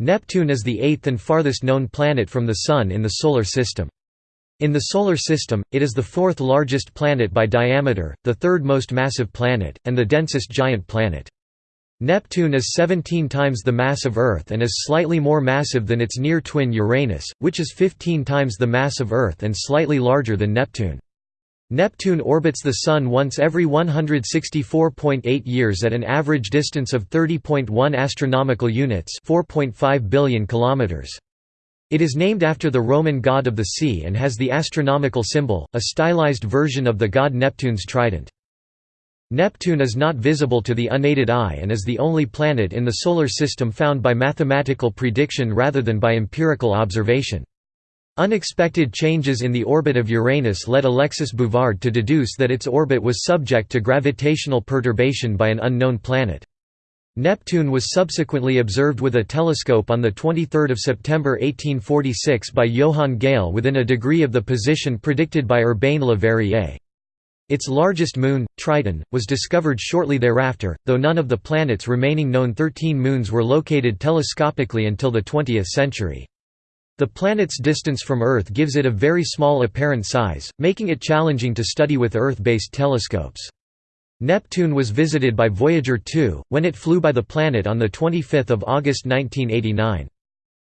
Neptune is the eighth and farthest known planet from the Sun in the Solar System. In the Solar System, it is the fourth largest planet by diameter, the third most massive planet, and the densest giant planet. Neptune is 17 times the mass of Earth and is slightly more massive than its near twin Uranus, which is 15 times the mass of Earth and slightly larger than Neptune. Neptune orbits the Sun once every 164.8 years at an average distance of 30.1 astronomical units 4.5 billion kilometers. It is named after the Roman god of the sea and has the astronomical symbol, a stylized version of the god Neptune's trident. Neptune is not visible to the unaided eye and is the only planet in the Solar System found by mathematical prediction rather than by empirical observation. Unexpected changes in the orbit of Uranus led Alexis Bouvard to deduce that its orbit was subject to gravitational perturbation by an unknown planet. Neptune was subsequently observed with a telescope on 23 September 1846 by Johann Galle within a degree of the position predicted by Urbain Le Verrier. Its largest moon, Triton, was discovered shortly thereafter, though none of the planet's remaining known 13 moons were located telescopically until the 20th century. The planet's distance from Earth gives it a very small apparent size, making it challenging to study with Earth-based telescopes. Neptune was visited by Voyager 2, when it flew by the planet on 25 August 1989.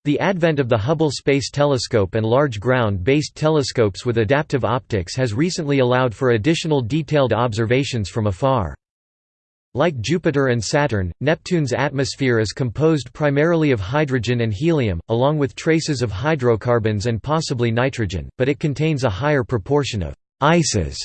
The advent of the Hubble Space Telescope and large ground-based telescopes with adaptive optics has recently allowed for additional detailed observations from afar. Like Jupiter and Saturn, Neptune's atmosphere is composed primarily of hydrogen and helium, along with traces of hydrocarbons and possibly nitrogen, but it contains a higher proportion of «ices»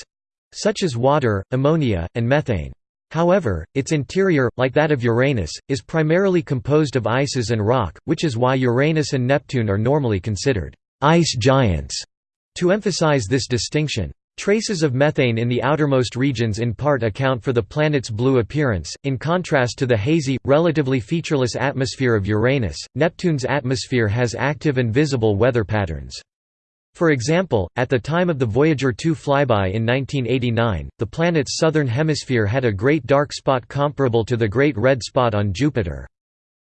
such as water, ammonia, and methane. However, its interior, like that of Uranus, is primarily composed of ices and rock, which is why Uranus and Neptune are normally considered «ice giants» to emphasize this distinction. Traces of methane in the outermost regions in part account for the planet's blue appearance. In contrast to the hazy, relatively featureless atmosphere of Uranus, Neptune's atmosphere has active and visible weather patterns. For example, at the time of the Voyager 2 flyby in 1989, the planet's southern hemisphere had a great dark spot comparable to the Great Red Spot on Jupiter.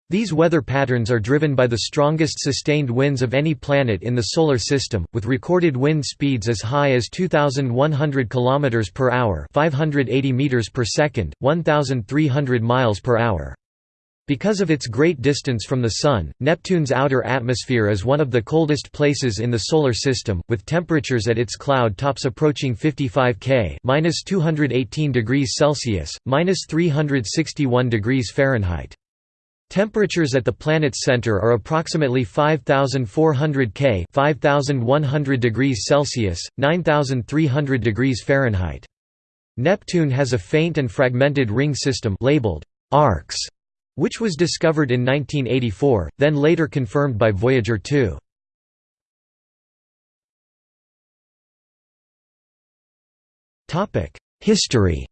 These weather patterns are driven by the strongest sustained winds of any planet in the Solar System, with recorded wind speeds as high as 2,100 km per hour 580 meters per second, 1,300 miles per hour. Because of its great distance from the Sun, Neptune's outer atmosphere is one of the coldest places in the Solar System, with temperatures at its cloud tops approaching 55 K (-218 degrees Celsius, (-361 degrees Fahrenheit). Temperatures at the planet's center are approximately 5400 K 5100 degrees Celsius, 9300 degrees Fahrenheit. Neptune has a faint and fragmented ring system labeled arcs, which was discovered in 1984, then later confirmed by Voyager 2. Topic: History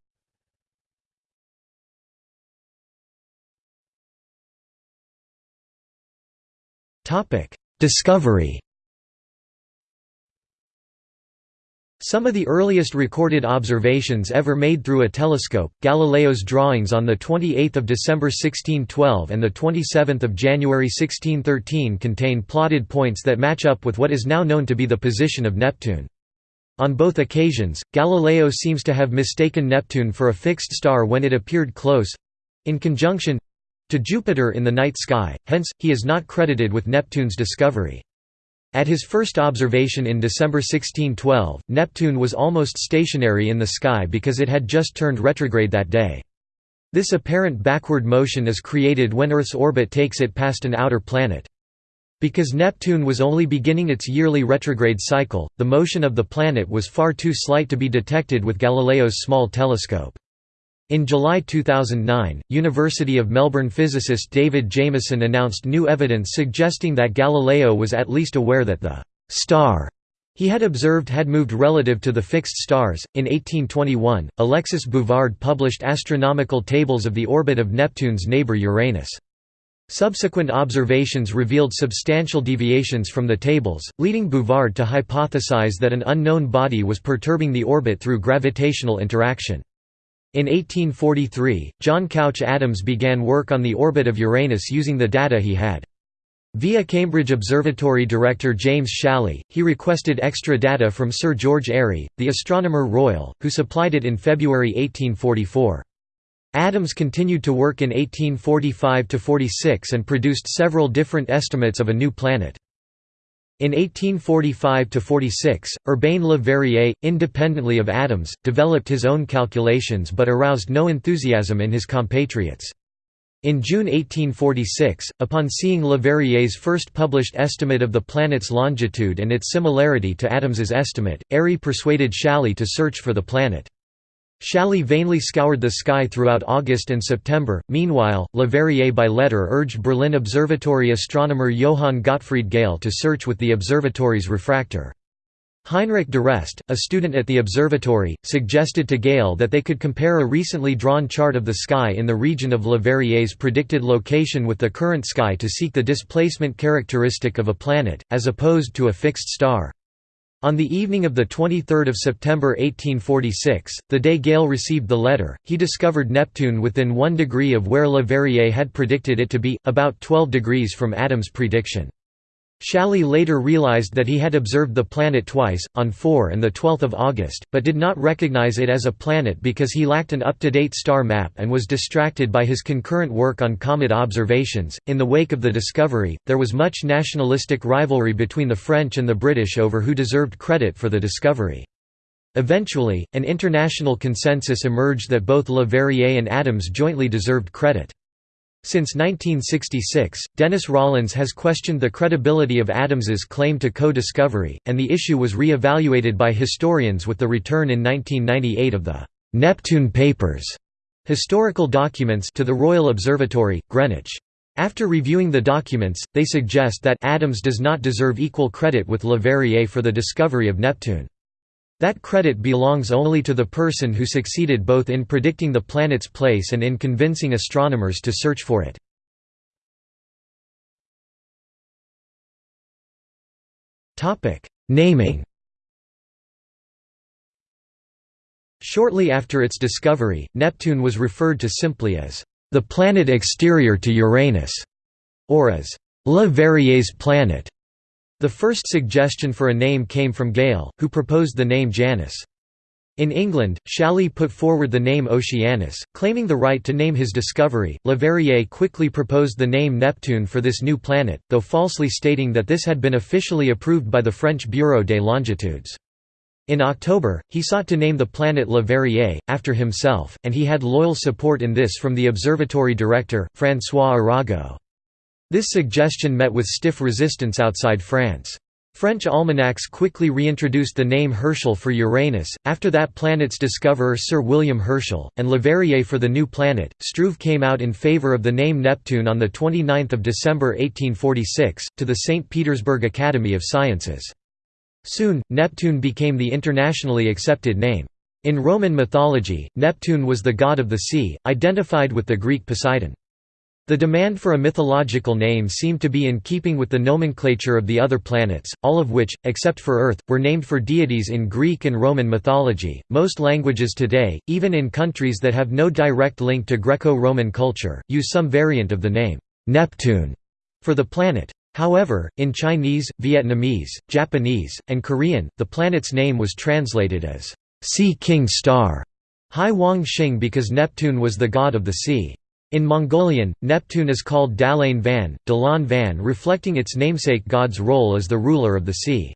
Discovery Some of the earliest recorded observations ever made through a telescope, Galileo's drawings on 28 December 1612 and 27 January 1613 contain plotted points that match up with what is now known to be the position of Neptune. On both occasions, Galileo seems to have mistaken Neptune for a fixed star when it appeared close—in conjunction to Jupiter in the night sky, hence, he is not credited with Neptune's discovery. At his first observation in December 1612, Neptune was almost stationary in the sky because it had just turned retrograde that day. This apparent backward motion is created when Earth's orbit takes it past an outer planet. Because Neptune was only beginning its yearly retrograde cycle, the motion of the planet was far too slight to be detected with Galileo's small telescope. In July 2009, University of Melbourne physicist David Jamieson announced new evidence suggesting that Galileo was at least aware that the star he had observed had moved relative to the fixed stars. In 1821, Alexis Bouvard published astronomical tables of the orbit of Neptune's neighbor Uranus. Subsequent observations revealed substantial deviations from the tables, leading Bouvard to hypothesize that an unknown body was perturbing the orbit through gravitational interaction. In 1843, John Couch Adams began work on the orbit of Uranus using the data he had. Via Cambridge Observatory director James Challis, he requested extra data from Sir George Airy, the Astronomer Royal, who supplied it in February 1844. Adams continued to work in 1845–46 and produced several different estimates of a new planet. In 1845–46, Urbain Le Verrier, independently of Adams, developed his own calculations but aroused no enthusiasm in his compatriots. In June 1846, upon seeing Le Verrier's first published estimate of the planet's longitude and its similarity to Adams's estimate, Airy persuaded Challis to search for the planet. Challis vainly scoured the sky throughout August and September. Meanwhile, Le Verrier by letter urged Berlin Observatory astronomer Johann Gottfried Galle to search with the observatory's refractor. Heinrich d'Arrest, a student at the observatory, suggested to Galle that they could compare a recently drawn chart of the sky in the region of Le Verrier's predicted location with the current sky to seek the displacement characteristic of a planet, as opposed to a fixed star. On the evening of 23 September 1846, the day Galle received the letter, he discovered Neptune within one degree of where Le Verrier had predicted it to be, about 12 degrees from Adams' prediction. Challis later realized that he had observed the planet twice, on 4 and 12 August, but did not recognize it as a planet because he lacked an up-to-date star map and was distracted by his concurrent work on comet observations. In the wake of the discovery, there was much nationalistic rivalry between the French and the British over who deserved credit for the discovery. Eventually, an international consensus emerged that both Le Verrier and Adams jointly deserved credit. Since 1966, Dennis Rawlins has questioned the credibility of Adams's claim to co-discovery, and the issue was re-evaluated by historians with the return in 1998 of the «Neptune Papers» historical documents to the Royal Observatory, Greenwich. After reviewing the documents, they suggest that Adams does not deserve equal credit with Le Verrier for the discovery of Neptune. That credit belongs only to the person who succeeded both in predicting the planet's place and in convincing astronomers to search for it. Naming Shortly after its discovery, Neptune was referred to simply as the planet exterior to Uranus, or as Le Verrier's planet. The first suggestion for a name came from Galle, who proposed the name Janus. In England, Challis put forward the name Oceanus, claiming the right to name his discovery. Leverrier quickly proposed the name Neptune for this new planet, though falsely stating that this had been officially approved by the French Bureau des Longitudes. In October, he sought to name the planet Le Verrier, after himself, and he had loyal support in this from the observatory director, François Arago. This suggestion met with stiff resistance outside France. French almanacs quickly reintroduced the name Herschel for Uranus, after that planet's discoverer Sir William Herschel, and Leverrier for the new planet. Struve came out in favour of the name Neptune on 29 December 1846, to the St. Petersburg Academy of Sciences. Soon, Neptune became the internationally accepted name. In Roman mythology, Neptune was the god of the sea, identified with the Greek Poseidon. The demand for a mythological name seemed to be in keeping with the nomenclature of the other planets, all of which, except for Earth, were named for deities in Greek and Roman mythology. Most languages today, even in countries that have no direct link to Greco Roman culture, use some variant of the name, Neptune, for the planet. However, in Chinese, Vietnamese, Japanese, and Korean, the planet's name was translated as Sea King Star, Hai Wang Xing because Neptune was the god of the sea. In Mongolian, Neptune is called Dalain Van, Dalan Van reflecting its namesake god's role as the ruler of the sea.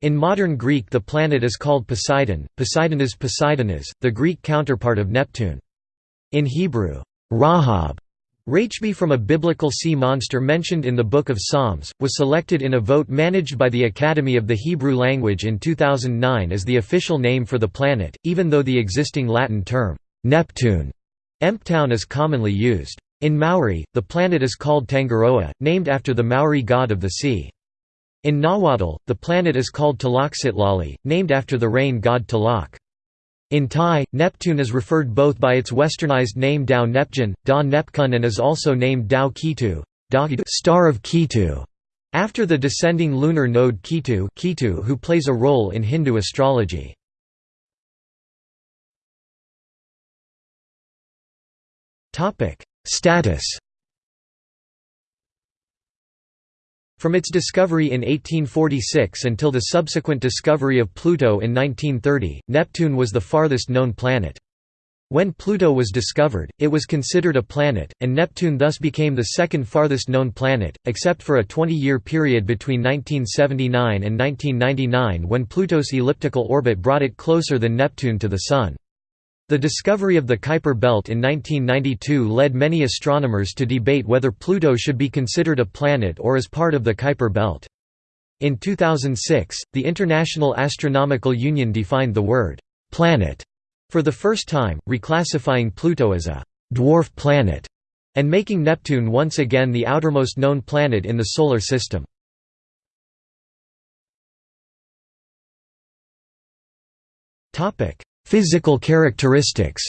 In modern Greek the planet is called Poseidon, Poseidonas Poseidonas, the Greek counterpart of Neptune. In Hebrew, Rahab, Rachbi from a biblical sea monster mentioned in the Book of Psalms, was selected in a vote managed by the Academy of the Hebrew Language in 2009 as the official name for the planet, even though the existing Latin term, Neptune, Emptown is commonly used. In Maori, the planet is called Tangaroa, named after the Maori god of the sea. In Nahuatl, the planet is called Tlaxcitlali, named after the rain god Tlaloc. In Thai, Neptune is referred both by its westernized name Dao Neptune, Da Nepkun and is also named Dao Kitu, star of Kitu, after the descending lunar node Ketu, Ketu who plays a role in Hindu astrology. Topic: Status. From its discovery in 1846 until the subsequent discovery of Pluto in 1930, Neptune was the farthest known planet. When Pluto was discovered, it was considered a planet, and Neptune thus became the second farthest known planet, except for a 20-year period between 1979 and 1999 when Pluto's elliptical orbit brought it closer than Neptune to the Sun. The discovery of the Kuiper belt in 1992 led many astronomers to debate whether Pluto should be considered a planet or as part of the Kuiper belt. In 2006, the International Astronomical Union defined the word «planet» for the first time, reclassifying Pluto as a «dwarf planet» and making Neptune once again the outermost known planet in the Solar System. Topic Physical characteristics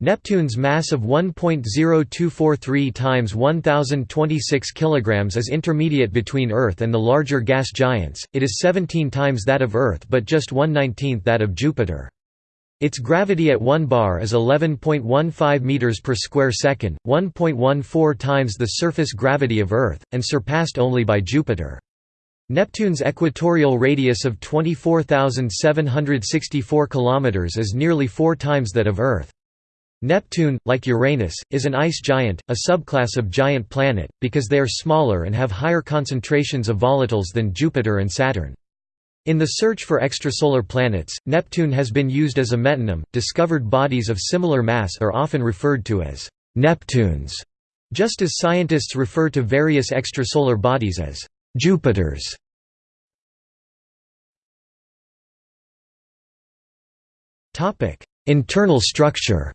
Neptune's mass of 1.0243 times 1026 kg is intermediate between Earth and the larger gas giants, it is 17 times that of Earth but just 1/19th that of Jupiter. Its gravity at 1 bar is 11.15 meters per square second, 1.14 times the surface gravity of Earth, and surpassed only by Jupiter. Neptune's equatorial radius of 24,764 km is nearly four times that of Earth. Neptune, like Uranus, is an ice giant, a subclass of giant planet, because they are smaller and have higher concentrations of volatiles than Jupiter and Saturn. In the search for extrasolar planets, Neptune has been used as a metonym. Discovered bodies of similar mass are often referred to as Neptunes, just as scientists refer to various extrasolar bodies as Jupiters Internal structure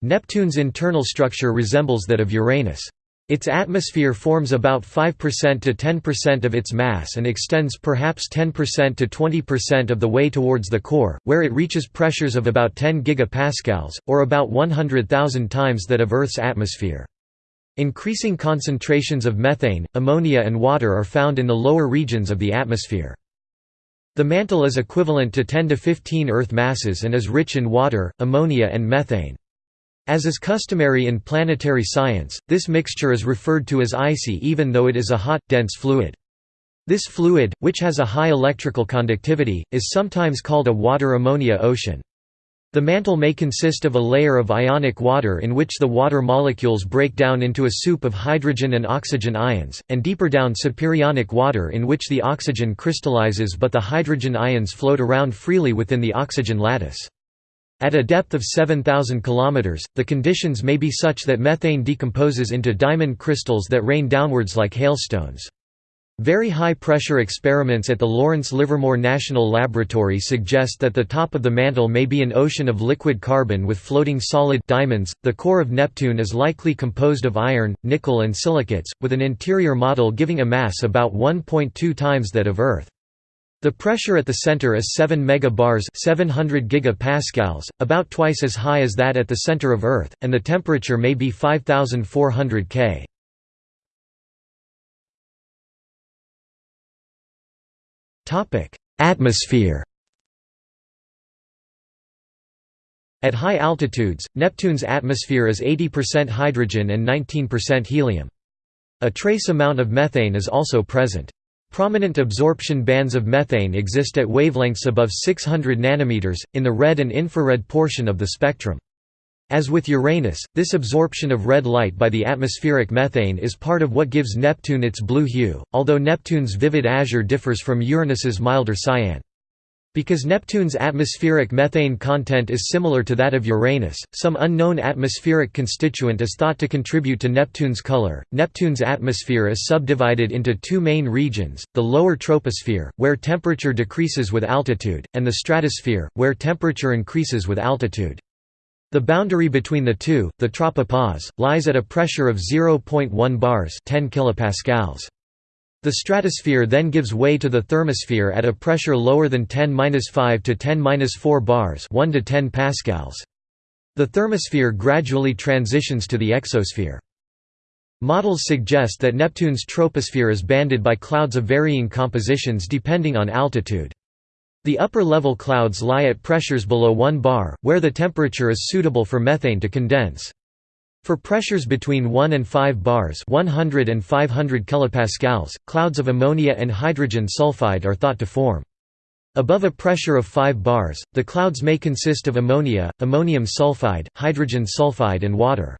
Neptune's internal structure resembles that of Uranus. Its atmosphere forms about 5% to 10% of its mass and extends perhaps 10% to 20% of the way towards the core, where it reaches pressures of about 10 gigapascals, or about 100,000 times that of Earth's atmosphere. Increasing concentrations of methane, ammonia and water are found in the lower regions of the atmosphere. The mantle is equivalent to 10 to 15 Earth masses and is rich in water, ammonia and methane. As is customary in planetary science, this mixture is referred to as icy even though it is a hot, dense fluid. This fluid, which has a high electrical conductivity, is sometimes called a water-ammonia ocean. The mantle may consist of a layer of ionic water in which the water molecules break down into a soup of hydrogen and oxygen ions, and deeper down superionic water in which the oxygen crystallizes but the hydrogen ions float around freely within the oxygen lattice. At a depth of 7,000 km, the conditions may be such that methane decomposes into diamond crystals that rain downwards like hailstones. Very high-pressure experiments at the Lawrence Livermore National Laboratory suggest that the top of the mantle may be an ocean of liquid carbon with floating solid diamonds. The core of Neptune is likely composed of iron, nickel and silicates, with an interior model giving a mass about 1.2 times that of Earth. The pressure at the center is 7 megabars 700 gigapascals, about twice as high as that at the center of Earth, and the temperature may be 5400 K. Atmosphere At high altitudes, Neptune's atmosphere is 80% hydrogen and 19% helium. A trace amount of methane is also present. Prominent absorption bands of methane exist at wavelengths above 600 nanometers, in the red and infrared portion of the spectrum. As with Uranus, this absorption of red light by the atmospheric methane is part of what gives Neptune its blue hue, although Neptune's vivid azure differs from Uranus's milder cyan. Because Neptune's atmospheric methane content is similar to that of Uranus, some unknown atmospheric constituent is thought to contribute to Neptune's color. Neptune's atmosphere is subdivided into two main regions the lower troposphere, where temperature decreases with altitude, and the stratosphere, where temperature increases with altitude. The boundary between the two, the tropopause, lies at a pressure of 0.1 bars 10 kilopascals. The stratosphere then gives way to the thermosphere at a pressure lower than 10-5 to 10-4 bars 1 to 10 pascals. The thermosphere gradually transitions to the exosphere. Models suggest that Neptune's troposphere is banded by clouds of varying compositions depending on altitude. The upper-level clouds lie at pressures below 1 bar, where the temperature is suitable for methane to condense. For pressures between 1 and 5 bars 100 and 500 kilopascals, clouds of ammonia and hydrogen sulfide are thought to form. Above a pressure of 5 bars, the clouds may consist of ammonia, ammonium sulfide, hydrogen sulfide and water.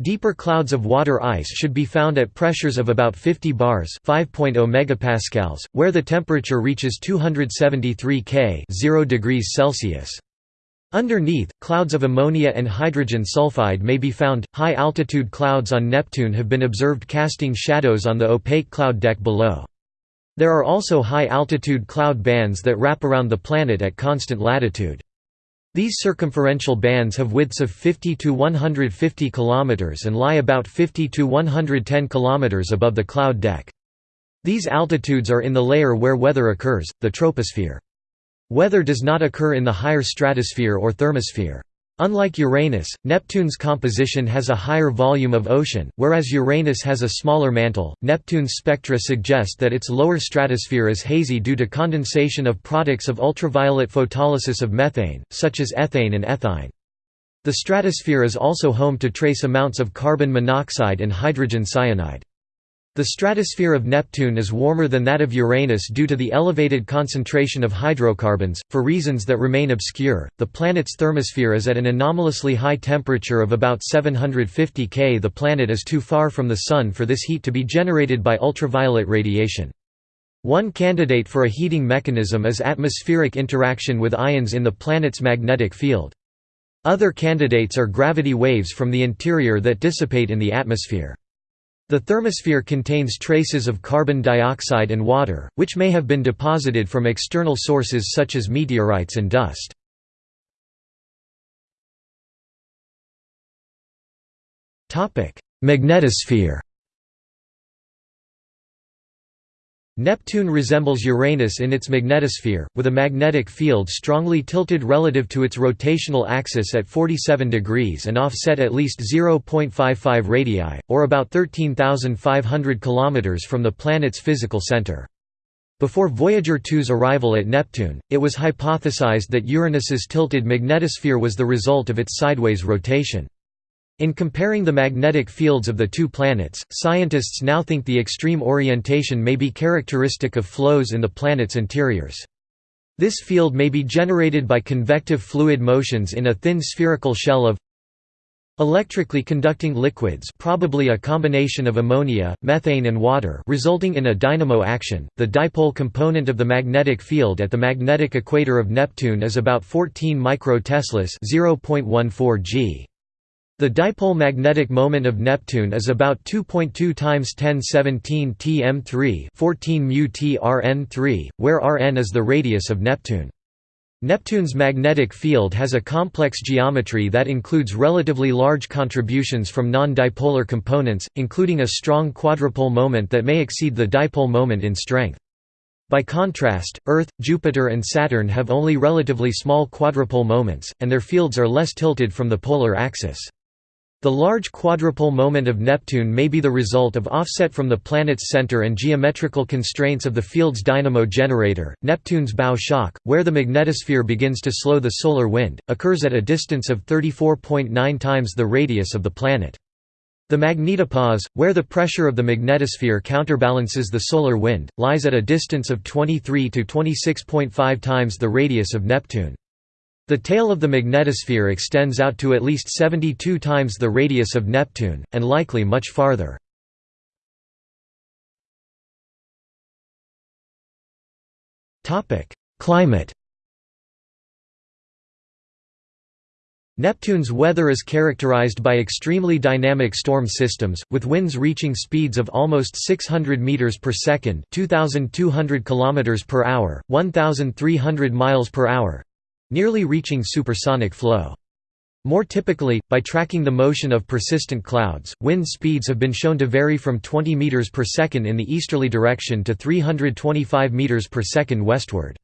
Deeper clouds of water ice should be found at pressures of about 50 bars 5.0 megapascals, where the temperature reaches 273 K 0 degrees Celsius. Underneath, clouds of ammonia and hydrogen sulfide may be found. High altitude clouds on Neptune have been observed casting shadows on the opaque cloud deck below. There are also high-altitude cloud bands that wrap around the planet at constant latitude. These circumferential bands have widths of 50 to 150 km and lie about 50 to 110 km above the cloud deck. These altitudes are in the layer where weather occurs, the troposphere. Weather does not occur in the higher stratosphere or thermosphere. Unlike Uranus, Neptune's composition has a higher volume of ocean, whereas Uranus has a smaller mantle. Neptune's spectra suggest that its lower stratosphere is hazy due to condensation of products of ultraviolet photolysis of methane, such as ethane and ethyne. The stratosphere is also home to trace amounts of carbon monoxide and hydrogen cyanide. The stratosphere of Neptune is warmer than that of Uranus due to the elevated concentration of hydrocarbons. For reasons that remain obscure, the planet's thermosphere is at an anomalously high temperature of about 750 K. The planet is too far from the Sun for this heat to be generated by ultraviolet radiation. One candidate for a heating mechanism is atmospheric interaction with ions in the planet's magnetic field. Other candidates are gravity waves from the interior that dissipate in the atmosphere. The thermosphere contains traces of carbon dioxide and water, which may have been deposited from external sources such as meteorites and dust. Magnetosphere Neptune resembles Uranus in its magnetosphere, with a magnetic field strongly tilted relative to its rotational axis at 47 degrees and offset at least 0.55 radii, or about 13,500 km from the planet's physical center. Before Voyager 2's arrival at Neptune, it was hypothesized that Uranus's tilted magnetosphere was the result of its sideways rotation. In comparing the magnetic fields of the two planets, scientists now think the extreme orientation may be characteristic of flows in the planet's interiors. This field may be generated by convective fluid motions in a thin spherical shell of electrically conducting liquids probably a combination of ammonia, methane and water resulting in a dynamo action. The dipole component of the magnetic field at the magnetic equator of Neptune is about 14 microteslas, 0.14 g. The dipole magnetic moment of Neptune is about 2.2 times 1017 tm3 14 mu trn3, where Rn is the radius of Neptune. Neptune's magnetic field has a complex geometry that includes relatively large contributions from non-dipolar components, including a strong quadrupole moment that may exceed the dipole moment in strength. By contrast, Earth, Jupiter and Saturn have only relatively small quadrupole moments, and their fields are less tilted from the polar axis. The large quadrupole moment of Neptune may be the result of offset from the planet's center and geometrical constraints of the field's dynamo generator. Neptune's bow shock, where the magnetosphere begins to slow the solar wind, occurs at a distance of 34.9 times the radius of the planet. The magnetopause, where the pressure of the magnetosphere counterbalances the solar wind, lies at a distance of 23 to 26.5 times the radius of Neptune. The tail of the magnetosphere extends out to at least 72 times the radius of Neptune, and likely much farther. Climate Neptune's weather is characterized by extremely dynamic storm systems, with winds reaching speeds of almost 600 meters per second, 2200 kilometers per hour, 1300 miles per hour, nearly reaching supersonic flow. More typically, by tracking the motion of persistent clouds, wind speeds have been shown to vary from 20 meters per second in the easterly direction to 325 meters per second westward.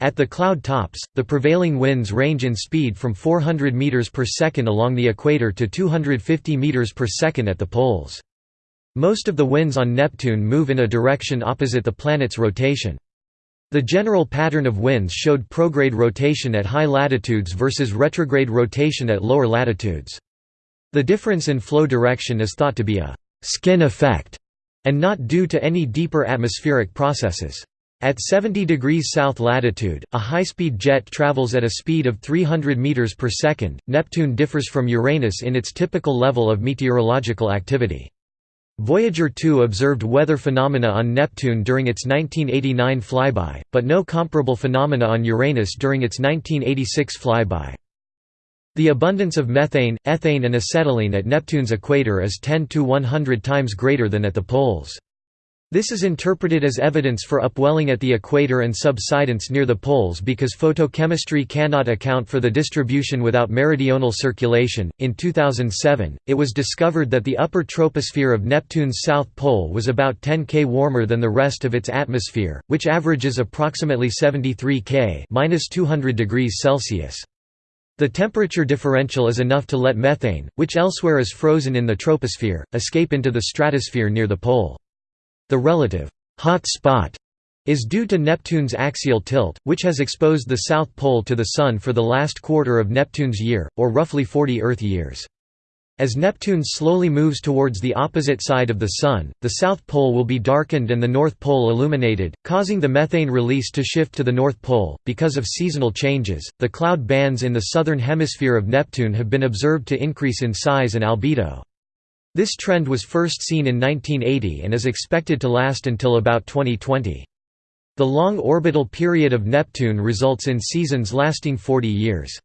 At the cloud tops, the prevailing winds range in speed from 400 meters per second along the equator to 250 meters per second at the poles. Most of the winds on Neptune move in a direction opposite the planet's rotation. The general pattern of winds showed prograde rotation at high latitudes versus retrograde rotation at lower latitudes. The difference in flow direction is thought to be a «skin effect» and not due to any deeper atmospheric processes. At 70 degrees south latitude, a high-speed jet travels at a speed of 300 meters per second. Neptune differs from Uranus in its typical level of meteorological activity. Voyager 2 observed weather phenomena on Neptune during its 1989 flyby, but no comparable phenomena on Uranus during its 1986 flyby. The abundance of methane, ethane and acetylene at Neptune's equator is 10 to 100 times greater than at the poles. This is interpreted as evidence for upwelling at the equator and subsidence near the poles because photochemistry cannot account for the distribution without meridional circulation. In 2007, it was discovered that the upper troposphere of Neptune's south pole was about 10 K warmer than the rest of its atmosphere, which averages approximately 73 K (-200 degrees Celsius). The temperature differential is enough to let methane, which elsewhere is frozen in the troposphere, escape into the stratosphere near the pole. The relative hot spot is due to Neptune's axial tilt, which has exposed the south pole to the Sun for the last quarter of Neptune's year, or roughly 40 Earth years. As Neptune slowly moves towards the opposite side of the Sun, the south pole will be darkened and the north pole illuminated, causing the methane release to shift to the north pole. Because of seasonal changes, the cloud bands in the southern hemisphere of Neptune have been observed to increase in size and albedo. This trend was first seen in 1980 and is expected to last until about 2020. The long orbital period of Neptune results in seasons lasting 40 years.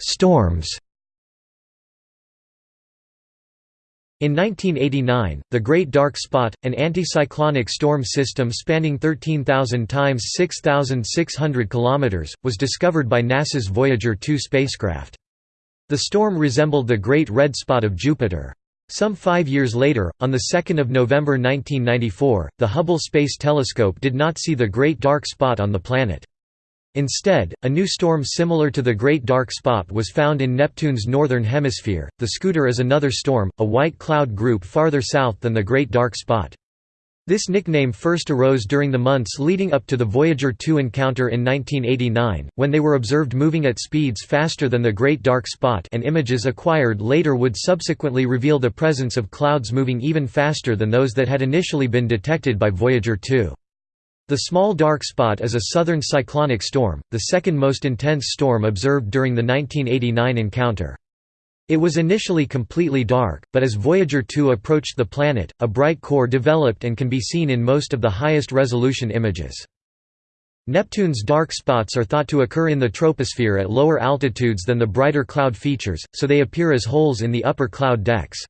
Storms In 1989, the Great Dark Spot, an anticyclonic storm system spanning 13,000 times 6,600 km, was discovered by NASA's Voyager 2 spacecraft. The storm resembled the Great Red Spot of Jupiter. Some five years later, on 2 November 1994, the Hubble Space Telescope did not see the Great Dark Spot on the planet. Instead, a new storm similar to the Great Dark Spot was found in Neptune's northern hemisphere. The Scooter is another storm, a white cloud group farther south than the Great Dark Spot. This nickname first arose during the months leading up to the Voyager 2 encounter in 1989, when they were observed moving at speeds faster than the Great Dark Spot and images acquired later would subsequently reveal the presence of clouds moving even faster than those that had initially been detected by Voyager 2. The small dark spot is a southern cyclonic storm, the second most intense storm observed during the 1989 encounter. It was initially completely dark, but as Voyager 2 approached the planet, a bright core developed and can be seen in most of the highest resolution images. Neptune's dark spots are thought to occur in the troposphere at lower altitudes than the brighter cloud features, so they appear as holes in the upper cloud decks.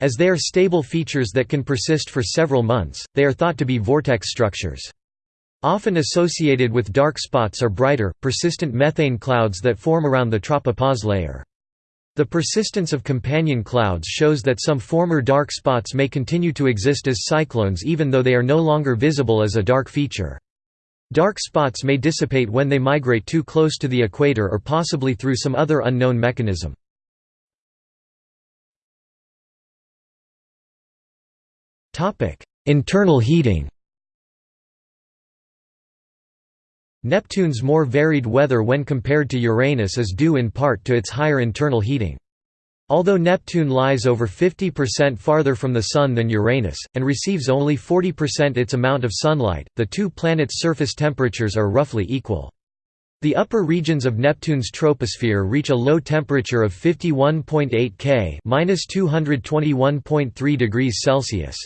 As they are stable features that can persist for several months, they are thought to be vortex structures. Often associated with dark spots are brighter, persistent methane clouds that form around the tropopause layer. The persistence of companion clouds shows that some former dark spots may continue to exist as cyclones even though they are no longer visible as a dark feature. Dark spots may dissipate when they migrate too close to the equator or possibly through some other unknown mechanism. Internal heating Neptune's more varied weather when compared to Uranus is due in part to its higher internal heating. Although Neptune lies over 50% farther from the Sun than Uranus, and receives only 40% its amount of sunlight, the two planets' surface temperatures are roughly equal. The upper regions of Neptune's troposphere reach a low temperature of 51.8 K (-221.3 degrees Celsius).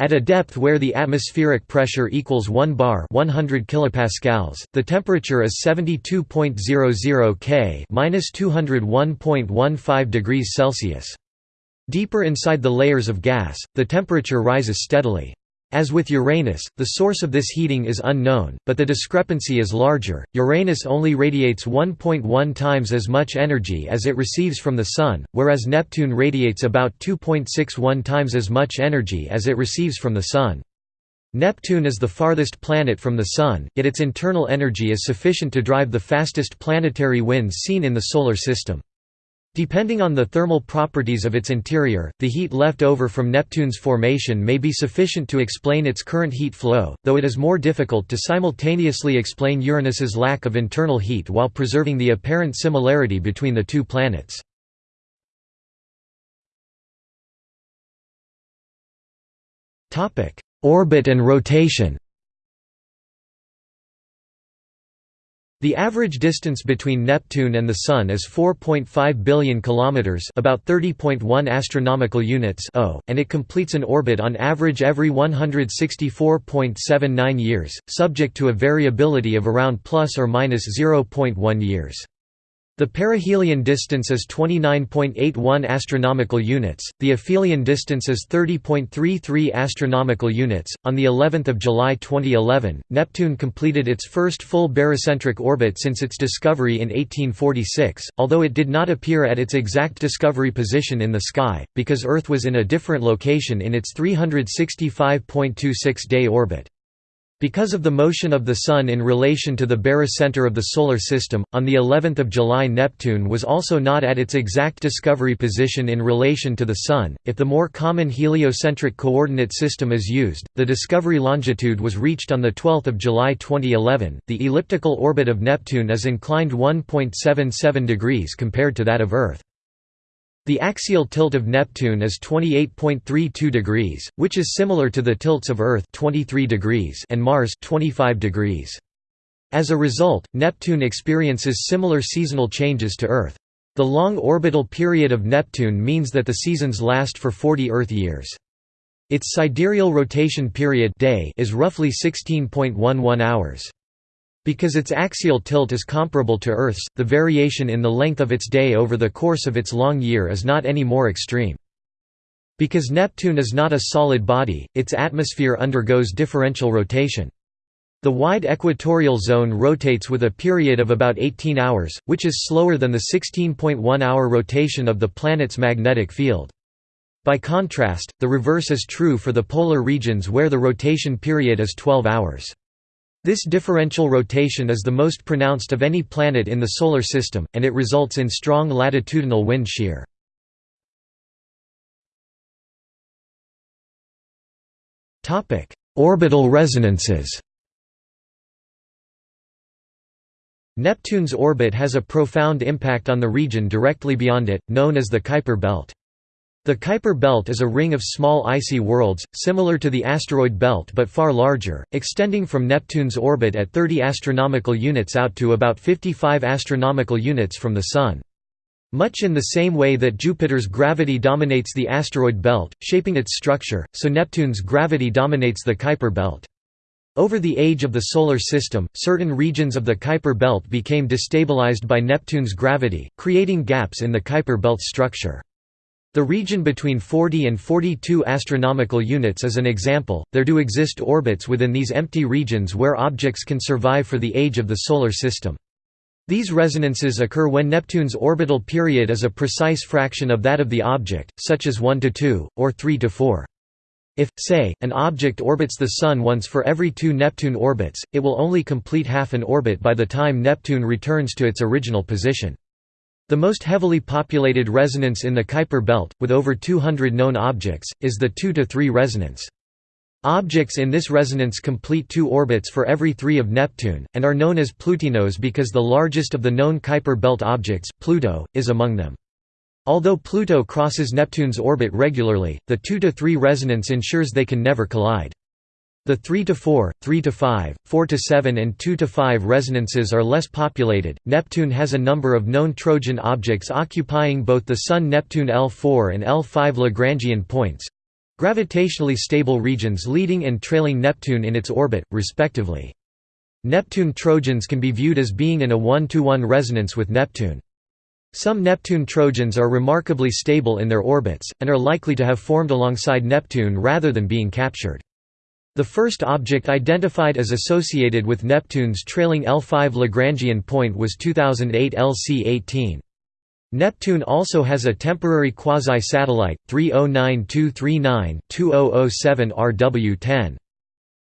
At a depth where the atmospheric pressure equals 1 bar 100 kilopascals, the temperature is 72.00 K (-201.15 degrees Celsius). Deeper inside the layers of gas, the temperature rises steadily. As with Uranus, the source of this heating is unknown, but the discrepancy is larger. Uranus only radiates 1.1 times as much energy as it receives from the Sun, whereas Neptune radiates about 2.61 times as much energy as it receives from the Sun. Neptune is the farthest planet from the Sun, yet its internal energy is sufficient to drive the fastest planetary winds seen in the Solar System. Depending on the thermal properties of its interior, the heat left over from Neptune's formation may be sufficient to explain its current heat flow, though it is more difficult to simultaneously explain Uranus's lack of internal heat while preserving the apparent similarity between the two planets. Orbit and rotation The average distance between Neptune and the Sun is 4.5 billion kilometers, about 30.1 astronomical units, and it completes an orbit on average every 164.79 years, subject to a variability of around plus or minus 0.1 years. The perihelion distance is 29.81 astronomical units. The aphelion distance is 30.33 astronomical units. On the 11th of July 2011, Neptune completed its first full barycentric orbit since its discovery in 1846, although it did not appear at its exact discovery position in the sky because Earth was in a different location in its 365.26-day orbit. Because of the motion of the Sun in relation to the barycenter of the Solar System, on the 11th of July Neptune was also not at its exact discovery position in relation to the Sun. If the more common heliocentric coordinate system is used, the discovery longitude was reached on the 12th of July 2011. The elliptical orbit of Neptune is inclined 1.77 degrees compared to that of Earth. The axial tilt of Neptune is 28.32 degrees, which is similar to the tilts of Earth 23 degrees and Mars 25 degrees. As a result, Neptune experiences similar seasonal changes to Earth. The long orbital period of Neptune means that the seasons last for 40 Earth years. Its sidereal rotation period day is roughly 16.11 hours. Because its axial tilt is comparable to Earth's, the variation in the length of its day over the course of its long year is not any more extreme. Because Neptune is not a solid body, its atmosphere undergoes differential rotation. The wide equatorial zone rotates with a period of about 18 hours, which is slower than the 16.1-hour rotation of the planet's magnetic field. By contrast, the reverse is true for the polar regions where the rotation period is 12 hours. This differential rotation is the most pronounced of any planet in the Solar System, and it results in strong latitudinal wind shear. Orbital resonances Neptune's orbit has a profound impact on the region directly beyond it, known as the Kuiper belt. The Kuiper belt is a ring of small icy worlds, similar to the asteroid belt but far larger, extending from Neptune's orbit at 30 astronomical units out to about 55 astronomical units from the Sun. Much in the same way that Jupiter's gravity dominates the asteroid belt, shaping its structure, so Neptune's gravity dominates the Kuiper belt. Over the age of the Solar System, certain regions of the Kuiper belt became destabilized by Neptune's gravity, creating gaps in the Kuiper belt structure. The region between 40 and 42 astronomical units is an example. There do exist orbits within these empty regions where objects can survive for the age of the solar system. These resonances occur when Neptune's orbital period is a precise fraction of that of the object, such as 1 to 2 or 3 to 4. If, say, an object orbits the Sun once for every two Neptune orbits, it will only complete half an orbit by the time Neptune returns to its original position. The most heavily populated resonance in the Kuiper belt, with over 200 known objects, is the 2 to 3 resonance. Objects in this resonance complete two orbits for every three of Neptune, and are known as Plutinos because the largest of the known Kuiper belt objects, Pluto, is among them. Although Pluto crosses Neptune's orbit regularly, the 2 to 3 resonance ensures they can never collide. The 3 to 4, 3 to 5, 4 to 7 and 2 to 5 resonances are less populated. Neptune has a number of known Trojan objects occupying both the Sun-Neptune L4 and L5 Lagrangian points, gravitationally stable regions leading and trailing Neptune in its orbit, respectively. Neptune Trojans can be viewed as being in a 1 to 1 resonance with Neptune. Some Neptune Trojans are remarkably stable in their orbits, and are likely to have formed alongside Neptune rather than being captured. The first object identified as associated with Neptune's trailing L5 Lagrangian point was 2008 LC-18. Neptune also has a temporary quasi-satellite, 309239-2007 RW-10.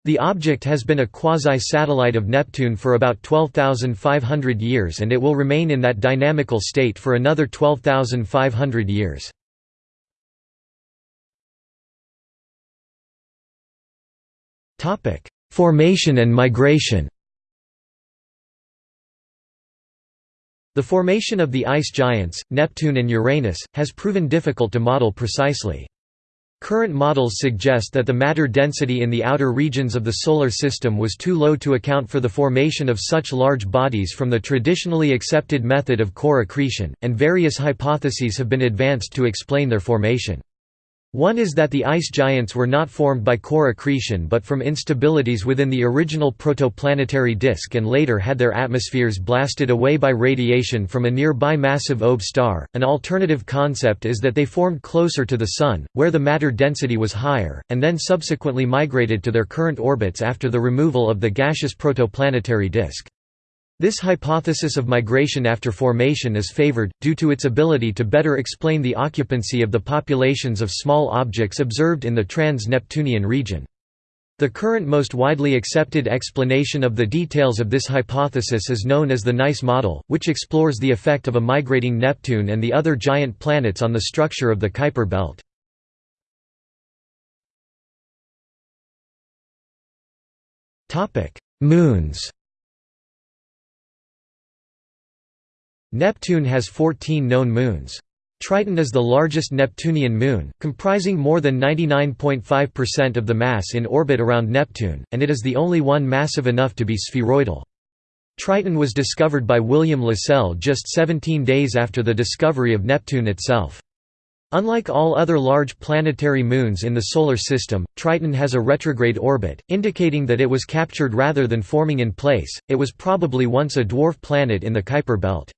The object has been a quasi-satellite of Neptune for about 12,500 years and it will remain in that dynamical state for another 12,500 years. Formation and migration The formation of the ice giants, Neptune and Uranus, has proven difficult to model precisely. Current models suggest that the matter density in the outer regions of the Solar System was too low to account for the formation of such large bodies from the traditionally accepted method of core accretion, and various hypotheses have been advanced to explain their formation. One is that the ice giants were not formed by core accretion but from instabilities within the original protoplanetary disk and later had their atmospheres blasted away by radiation from a nearby massive OB star. An alternative concept is that they formed closer to the Sun, where the matter density was higher, and then subsequently migrated to their current orbits after the removal of the gaseous protoplanetary disk. This hypothesis of migration after formation is favored, due to its ability to better explain the occupancy of the populations of small objects observed in the trans-Neptunian region. The current most widely accepted explanation of the details of this hypothesis is known as the NICE model, which explores the effect of a migrating Neptune and the other giant planets on the structure of the Kuiper belt. Moons Neptune has 14 known moons. Triton is the largest Neptunian moon, comprising more than 99.5% of the mass in orbit around Neptune, and it is the only one massive enough to be spheroidal. Triton was discovered by William Lassell just 17 days after the discovery of Neptune itself. Unlike all other large planetary moons in the Solar System, Triton has a retrograde orbit, indicating that it was captured rather than forming in place, it was probably once a dwarf planet in the Kuiper belt.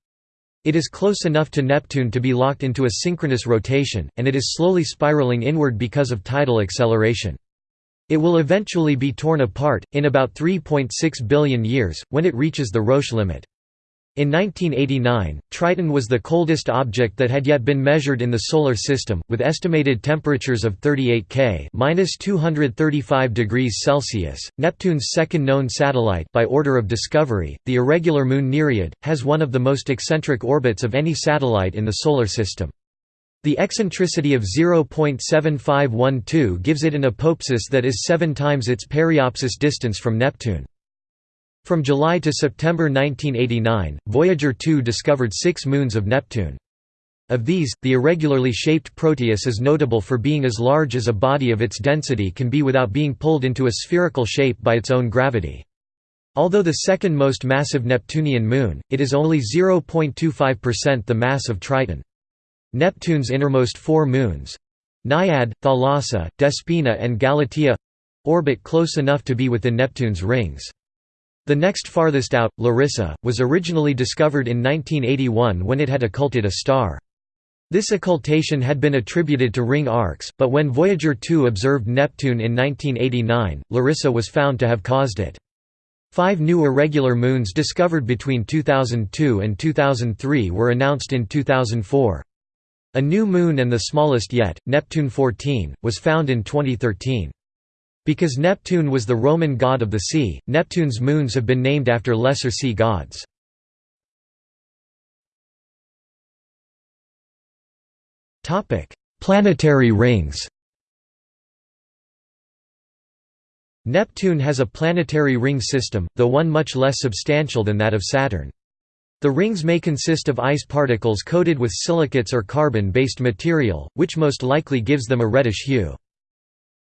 It is close enough to Neptune to be locked into a synchronous rotation, and it is slowly spiraling inward because of tidal acceleration. It will eventually be torn apart, in about 3.6 billion years, when it reaches the Roche limit. In 1989, Triton was the coldest object that had yet been measured in the Solar System, with estimated temperatures of 38 K (-235 degrees Celsius). Neptune's second known satellite, by order of discovery, the irregular moon Nereid, has one of the most eccentric orbits of any satellite in the Solar System. The eccentricity of 0.7512 gives it an apoapsis that is seven times its periapsis distance from Neptune. From July to September 1989, Voyager 2 discovered six moons of Neptune. Of these, the irregularly shaped Proteus is notable for being as large as a body of its density can be without being pulled into a spherical shape by its own gravity. Although the second most massive Neptunian moon, it is only 0.25% the mass of Triton. Neptune's innermost four moons—Naiad, Thalassa, Despina and Galatea—orbit close enough to be within Neptune's rings. The next farthest out, Larissa, was originally discovered in 1981 when it had occulted a star. This occultation had been attributed to ring arcs, but when Voyager 2 observed Neptune in 1989, Larissa was found to have caused it. Five new irregular moons discovered between 2002 and 2003 were announced in 2004. A new moon and the smallest yet, Neptune 14, was found in 2013. Because Neptune was the Roman god of the sea, Neptune's moons have been named after lesser sea gods. Planetary rings Neptune has a planetary ring system, though one much less substantial than that of Saturn. The rings may consist of ice particles coated with silicates or carbon-based material, which most likely gives them a reddish hue.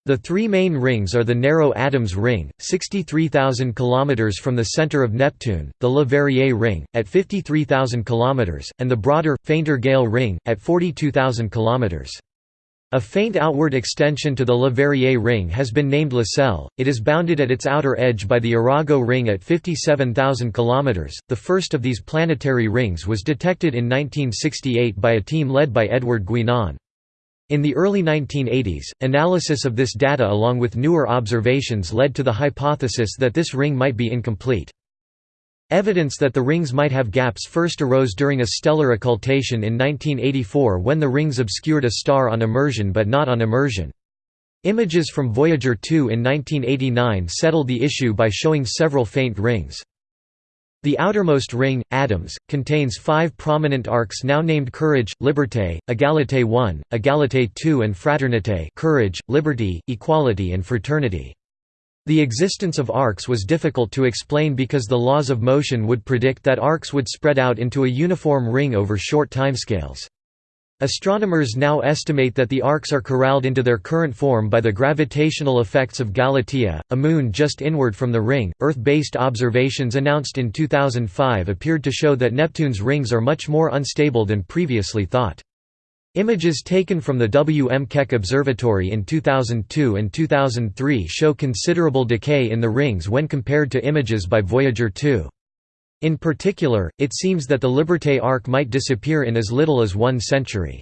The three main rings are the narrow Adams ring, 63,000 km from the center of Neptune, the Le Verrier ring, at 53,000 km, and the broader, fainter Galle ring, at 42,000 km. A faint outward extension to the Le Verrier ring has been named Lassell. It is bounded at its outer edge by the Arago ring at 57,000 km. The first of these planetary rings was detected in 1968 by a team led by Edward Guinan. In the early 1980s, analysis of this data along with newer observations led to the hypothesis that this ring might be incomplete. Evidence that the rings might have gaps first arose during a stellar occultation in 1984 when the rings obscured a star on immersion but not on emersion. Images from Voyager 2 in 1989 settled the issue by showing several faint rings. The outermost ring, Adams, contains five prominent arcs now named Courage, Liberté, Égalité 1, Égalité 2 and Fraternité courage, liberty, equality and fraternity. The existence of arcs was difficult to explain because the laws of motion would predict that arcs would spread out into a uniform ring over short timescales. Astronomers now estimate that the arcs are corralled into their current form by the gravitational effects of Galatea, a moon just inward from the ring. Earth based observations announced in 2005 appeared to show that Neptune's rings are much more unstable than previously thought. Images taken from the W. M. Keck Observatory in 2002 and 2003 show considerable decay in the rings when compared to images by Voyager 2. In particular, it seems that the Liberté arc might disappear in as little as one century.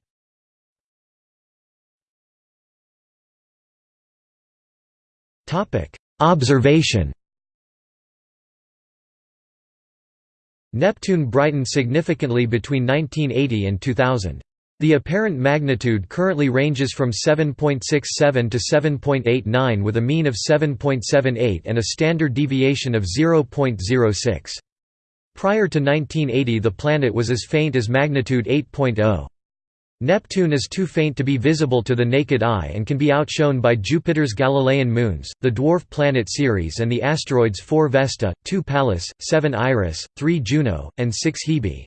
Observation Neptune brightened significantly between 1980 and 2000. The apparent magnitude currently ranges from 7.67 to 7.89 with a mean of 7.78 and a standard deviation of 0.06. Prior to 1980 the planet was as faint as magnitude 8.0. Neptune is too faint to be visible to the naked eye and can be outshone by Jupiter's Galilean moons, the dwarf planet Ceres and the asteroids 4 Vesta, 2 Pallas, 7 Iris, 3 Juno, and 6 Hebe.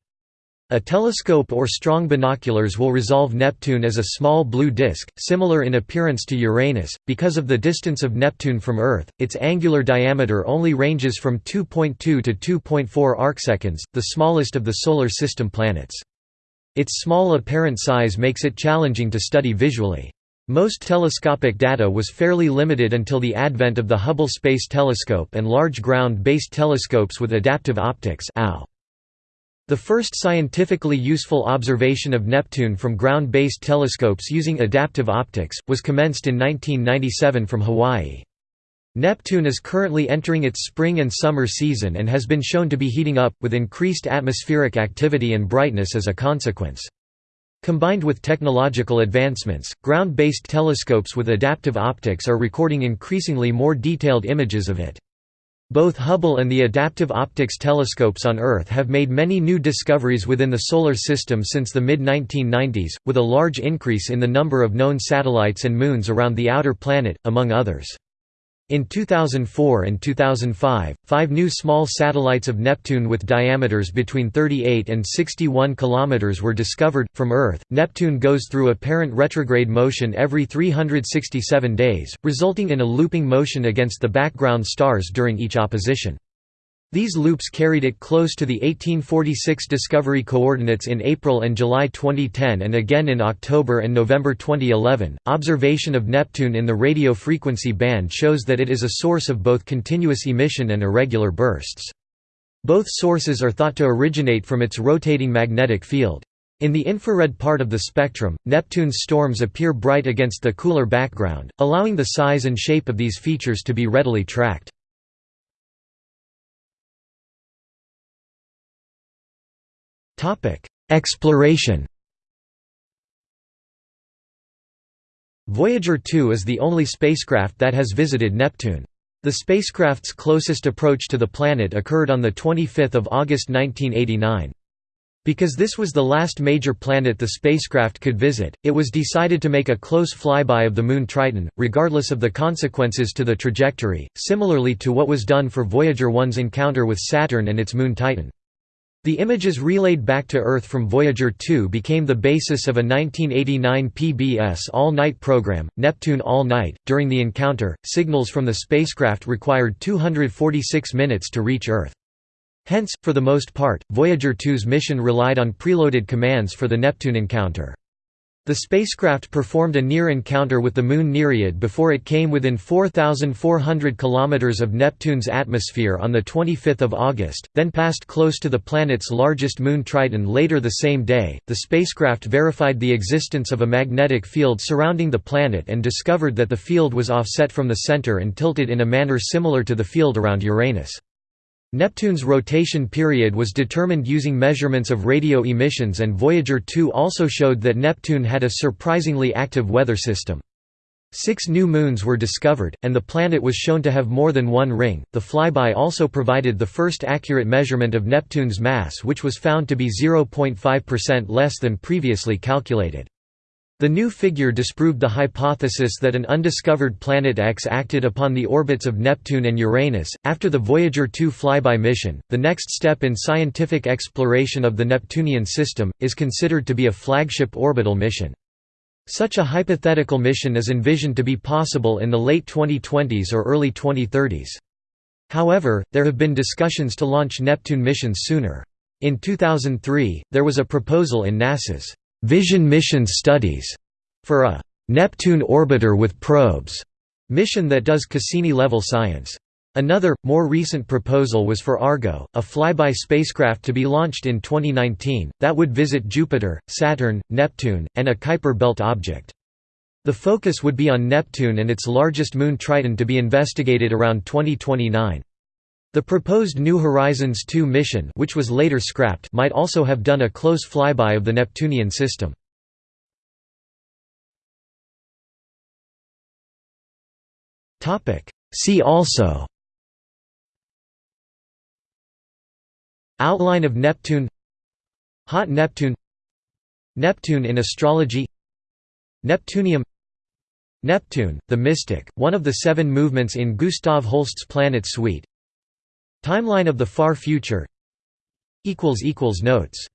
A telescope or strong binoculars will resolve Neptune as a small blue disk, similar in appearance to Uranus. Because of the distance of Neptune from Earth, its angular diameter only ranges from 2.2 to 2.4 arcseconds, the smallest of the Solar System planets. Its small apparent size makes it challenging to study visually. Most telescopic data was fairly limited until the advent of the Hubble Space Telescope and large ground-based telescopes with adaptive optics (AO). The first scientifically useful observation of Neptune from ground-based telescopes using adaptive optics, was commenced in 1997 from Hawaii. Neptune is currently entering its spring and summer season and has been shown to be heating up, with increased atmospheric activity and brightness as a consequence. Combined with technological advancements, ground-based telescopes with adaptive optics are recording increasingly more detailed images of it. Both Hubble and the adaptive optics telescopes on Earth have made many new discoveries within the Solar System since the mid-1990s, with a large increase in the number of known satellites and moons around the outer planet, among others. In 2004 and 2005, five new small satellites of Neptune with diameters between 38 and 61 km were discovered. From Earth, Neptune goes through apparent retrograde motion every 367 days, resulting in a looping motion against the background stars during each opposition. These loops carried it close to the 1846 discovery coordinates in April and July 2010 and again in October and November 2011. Observation of Neptune in the radio frequency band shows that it is a source of both continuous emission and irregular bursts. Both sources are thought to originate from its rotating magnetic field. In the infrared part of the spectrum, Neptune's storms appear bright against the cooler background, allowing the size and shape of these features to be readily tracked. Exploration Voyager 2 is the only spacecraft that has visited Neptune. The spacecraft's closest approach to the planet occurred on 25 August 1989. Because this was the last major planet the spacecraft could visit, it was decided to make a close flyby of the Moon Triton, regardless of the consequences to the trajectory, similarly to what was done for Voyager 1's encounter with Saturn and its moon Titan. The images relayed back to Earth from Voyager 2 became the basis of a 1989 PBS all-night program, Neptune All Night. During the encounter, signals from the spacecraft required 246 minutes to reach Earth. Hence, for the most part, Voyager 2's mission relied on preloaded commands for the Neptune encounter. The spacecraft performed a near encounter with the Moon Nereid before it came within 4,400 km of Neptune's atmosphere on 25 August, then passed close to the planet's largest moon Triton later the same day. The spacecraft verified the existence of a magnetic field surrounding the planet and discovered that the field was offset from the center and tilted in a manner similar to the field around Uranus. Neptune's rotation period was determined using measurements of radio emissions and Voyager 2 also showed that Neptune had a surprisingly active weather system. Six new moons were discovered, and the planet was shown to have more than one ring. The flyby also provided the first accurate measurement of Neptune's mass, which was found to be 0.5% less than previously calculated. The new figure disproved the hypothesis that an undiscovered planet X acted upon the orbits of Neptune and Uranus. After the Voyager 2 flyby mission, the next step in scientific exploration of the Neptunian system is considered to be a flagship orbital mission. Such a hypothetical mission is envisioned to be possible in the late 2020s or early 2030s. However, there have been discussions to launch Neptune missions sooner. In 2003, there was a proposal in NASA's Vision Mission Studies for a Neptune orbiter with probes mission that does Cassini-level science. Another, more recent proposal was for Argo, a flyby spacecraft to be launched in 2019, that would visit Jupiter, Saturn, Neptune, and a Kuiper belt object. The focus would be on Neptune and its largest moon Triton to be investigated around 2029. The proposed New Horizons 2 mission which was later scrapped might also have done a close flyby of the Neptunian system. See also Outline of Neptune Hot Neptune Neptune in astrology Neptunium Neptune, the Mystic, one of the seven movements in Gustav Holst's Planet Suite Timeline of the far future. Notes